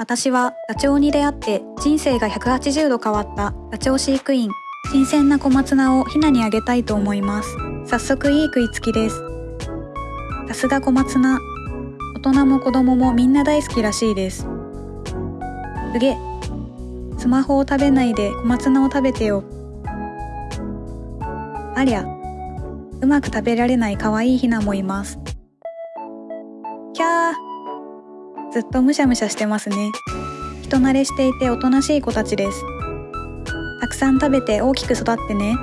私はダチョウに出会って人生が180度変わったダチョウ飼育員。新鮮な小松菜をヒナにあげたいと思います。早速いい食いつきです。さすが小松菜。大人も子供もみんな大好きらしいです。すげスマホを食べないで小松菜を食べてよ。ありゃ、うまく食べられない可愛いヒナもいます。キャーずっとむしゃむしゃしてますね。人慣れしていておとなしい子たちです。たくさん食べて大きく育ってね。